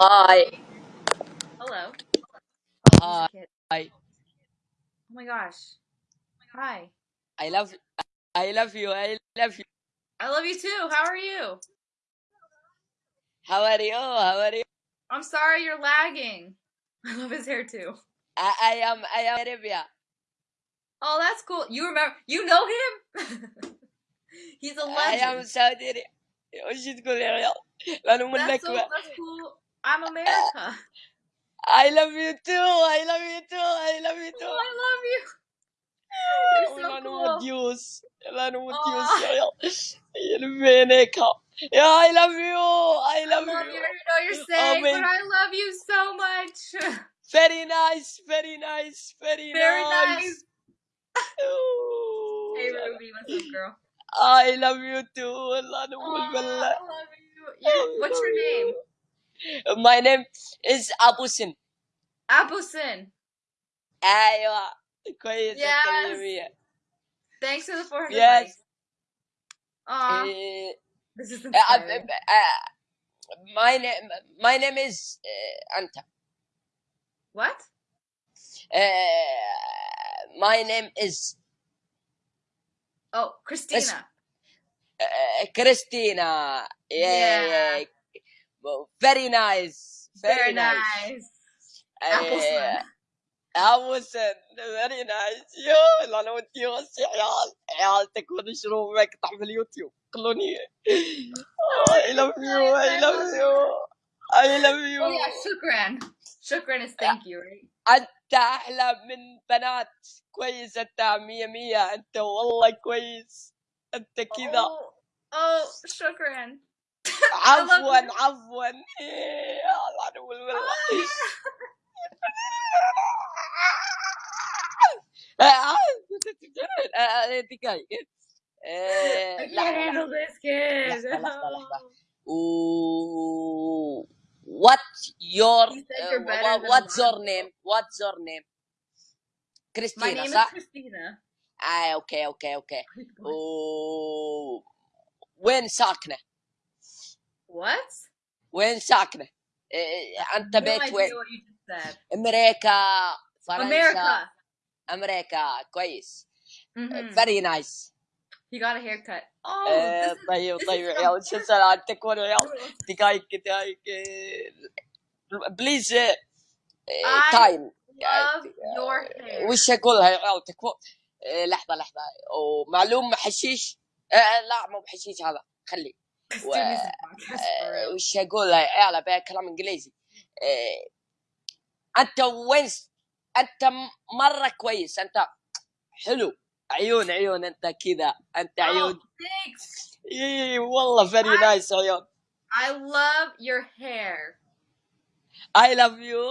Hi. Hello. Oh, he's Hi. a kid. Oh my gosh. Hi. I love I love you. I love you. I love you too. How are you? How are you? How are you? I'm sorry you're lagging. I love his hair too. I, I am I am Arabia. Oh, that's cool. You remember? You know him? He's a I am legend. Saudi Arabia. وش تقول يا عيال؟ لأنه من That's so نكبة. that's cool. I'm America. I love you too. I love you too. I love you too. Oh, I love you. I love you. I love, I love you. I know you're saying, oh, but I love you so much. Very nice. Very nice. Very, very nice. nice. hey, Ruby. What's up, girl? I love you too. Oh, I love you. Yeah, what's your name? My name is Abu Sin. Abusin. أيوة كويس Yes. الكلمية. Thanks for the 400 Yes. likes. Aw, Eh, this is uh, inspiring. uh, my name my name is uh, أنت. What? Uh, my name is Oh, Christina. uh, Christina. Yeah, Yeah. yeah. Well, Very nice. Very, Very nice. nice. Appleson. أبو سن فيري نايس يو انا وانت يا عيال عيال تكون شروب مقطع في اليوتيوب خلوني I love you I love you I love you Oh yeah, shukran. Shukran is thank you, right? أنت أحلى من بنات كويس أنت مية مية أنت والله كويس أنت كذا Oh, oh, shukran. عفوا عفوا. آه، آه، دقايق. وات يور وات's your آه، name? What's your name? كريستينا صح؟ كريستينا آه أوكي أوكي أوكي وين ساكنه؟ وات وين ساكنه إيه، إيه، أنت بيت وين؟ أمريكا فرنسا. أمريكا. كويس. فيري نايس He got a haircut. Oh, إيه، طيب طيب عيال شو سلامتك وين عيال. دقايق دقايق بليز تايم وش اقولها يا عيال تكفون لحظة لحظة. ومعلوم حشيش؟ لا مو بحشيش هذا. خلي. و- آه،. وش اقولها يا عيال ابي كلام إنجليزي آه، أنت وين أنت م- مرة كويس أنت حلو عيون عيون أنت كذا أنت Oh, عيون. اي والله فيري نايس عيون I love your hair. I love you.